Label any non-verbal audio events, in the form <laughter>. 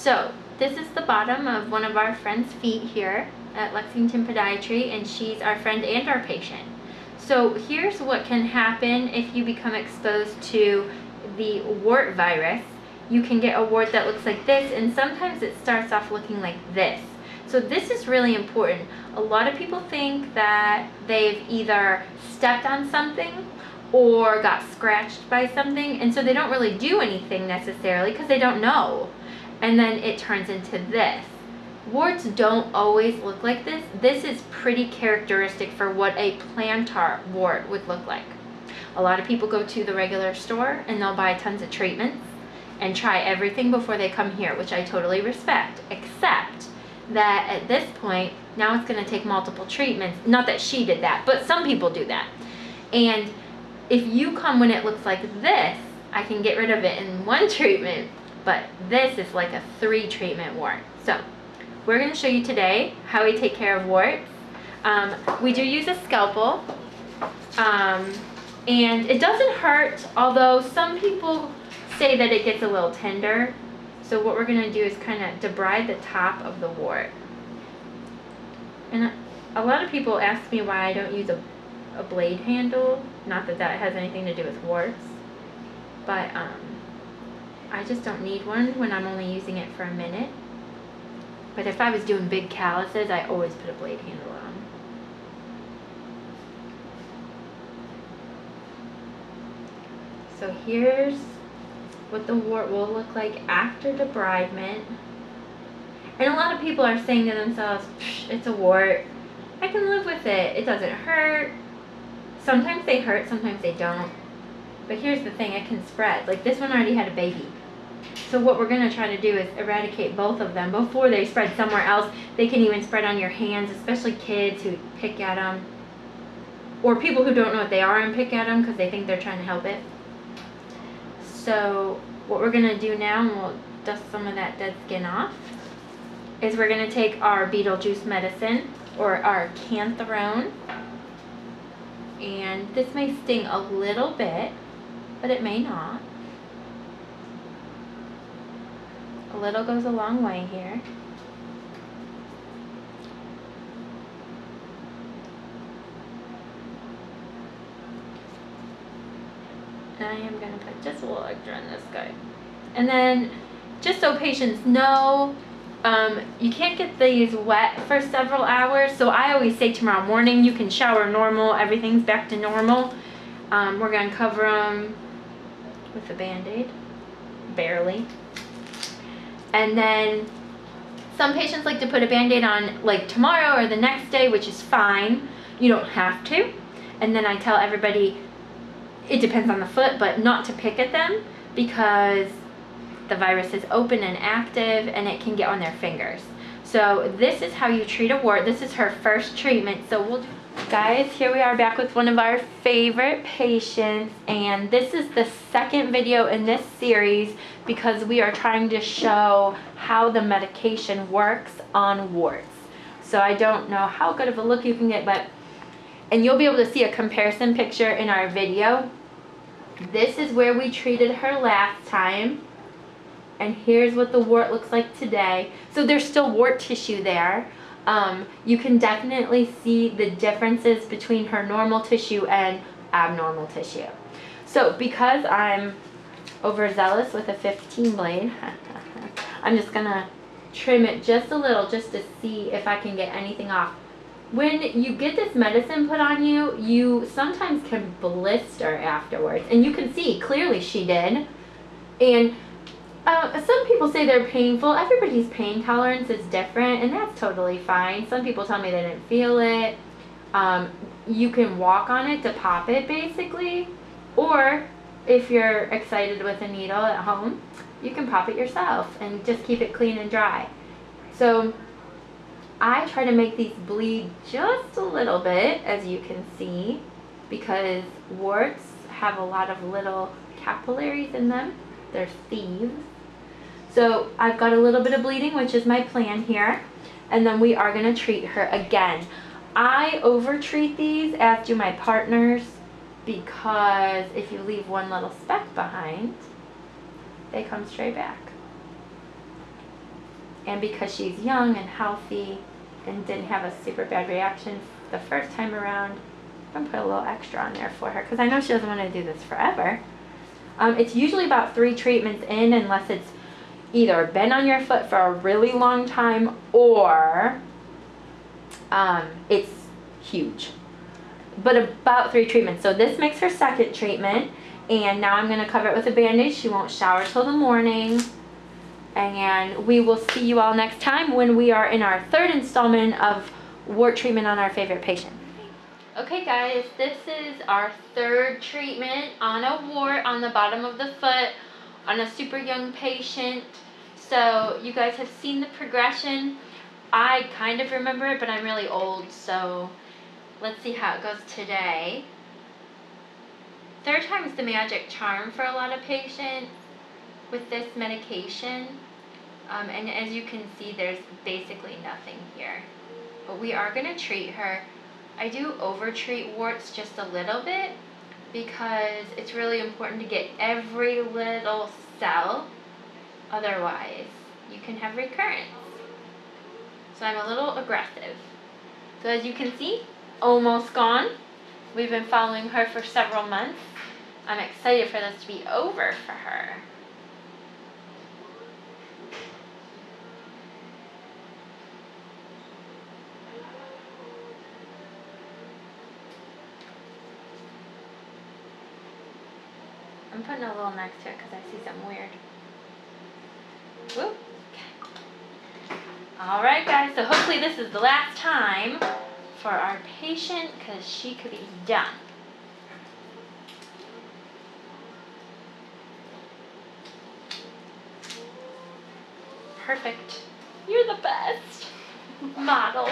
So this is the bottom of one of our friend's feet here at Lexington Podiatry and she's our friend and our patient. So here's what can happen if you become exposed to the wart virus. You can get a wart that looks like this and sometimes it starts off looking like this. So this is really important. A lot of people think that they've either stepped on something or got scratched by something and so they don't really do anything necessarily because they don't know and then it turns into this. Warts don't always look like this. This is pretty characteristic for what a plantar wart would look like. A lot of people go to the regular store and they'll buy tons of treatments and try everything before they come here which I totally respect except that at this point now it's going to take multiple treatments. Not that she did that but some people do that. And if you come when it looks like this, I can get rid of it in one <laughs> treatment, but this is like a three treatment wart. So we're going to show you today how we take care of warts. Um, we do use a scalpel, um, and it doesn't hurt, although some people say that it gets a little tender. So what we're going to do is kind of debride the top of the wart. And a lot of people ask me why I don't use a a blade handle. Not that that has anything to do with warts, but um, I just don't need one when I'm only using it for a minute. But if I was doing big calluses, I always put a blade handle on. So here's what the wart will look like after debridement. And a lot of people are saying to themselves, it's a wart. I can live with it. It doesn't hurt. Sometimes they hurt, sometimes they don't. But here's the thing, it can spread. Like this one already had a baby. So what we're going to try to do is eradicate both of them before they spread somewhere else. They can even spread on your hands, especially kids who pick at them. Or people who don't know what they are and pick at them because they think they're trying to help it. So what we're going to do now, and we'll dust some of that dead skin off, is we're going to take our Beetlejuice medicine, or our cantharone, and this may sting a little bit, but it may not. A little goes a long way here. And I am going to put just a little extra in this guy. And then, just so patients know, um, you can't get these wet for several hours, so I always say tomorrow morning you can shower normal, everything's back to normal. Um, we're going to cover them with a band-aid, barely. And then some patients like to put a band-aid on like tomorrow or the next day, which is fine. You don't have to. And then I tell everybody, it depends on the foot, but not to pick at them because the virus is open and active and it can get on their fingers. So this is how you treat a wart. This is her first treatment. So we'll Guys, here we are back with one of our favorite patients and this is the second video in this series because we are trying to show how the medication works on warts. So I don't know how good of a look you can get, but, and you'll be able to see a comparison picture in our video. This is where we treated her last time and here's what the wart looks like today. So there's still wart tissue there. Um, you can definitely see the differences between her normal tissue and abnormal tissue. So because I'm overzealous with a 15 blade, <laughs> I'm just gonna trim it just a little just to see if I can get anything off. When you get this medicine put on you, you sometimes can blister afterwards. And you can see, clearly she did. And uh, some people say they're painful. Everybody's pain tolerance is different, and that's totally fine. Some people tell me they didn't feel it. Um, you can walk on it to pop it, basically. Or, if you're excited with a needle at home, you can pop it yourself and just keep it clean and dry. So, I try to make these bleed just a little bit, as you can see, because warts have a lot of little capillaries in them. They're thieves. So I've got a little bit of bleeding, which is my plan here. And then we are going to treat her again. I over-treat these, as do my partners, because if you leave one little speck behind, they come straight back. And because she's young and healthy and didn't have a super bad reaction the first time around, I'm gonna put a little extra on there for her because I know she doesn't want to do this forever. Um, it's usually about three treatments in unless it's either been on your foot for a really long time or um, it's huge. But about three treatments. So this makes her second treatment. And now I'm going to cover it with a bandage. She won't shower till the morning. And we will see you all next time when we are in our third installment of wart treatment on our favorite patient. Okay guys, this is our third treatment on a wart on the bottom of the foot on a super young patient. So you guys have seen the progression. I kind of remember it, but I'm really old, so let's see how it goes today. Third time is the magic charm for a lot of patients with this medication. Um, and as you can see, there's basically nothing here. But we are going to treat her. I do over-treat warts just a little bit because it's really important to get every little cell. Otherwise, you can have recurrence. So I'm a little aggressive. So as you can see, almost gone. We've been following her for several months. I'm excited for this to be over for her. I'm putting a little next to it because I see something weird. Whoop. Okay. Alright guys, so hopefully this is the last time for our patient because she could be done. Perfect. You're the best <laughs> model.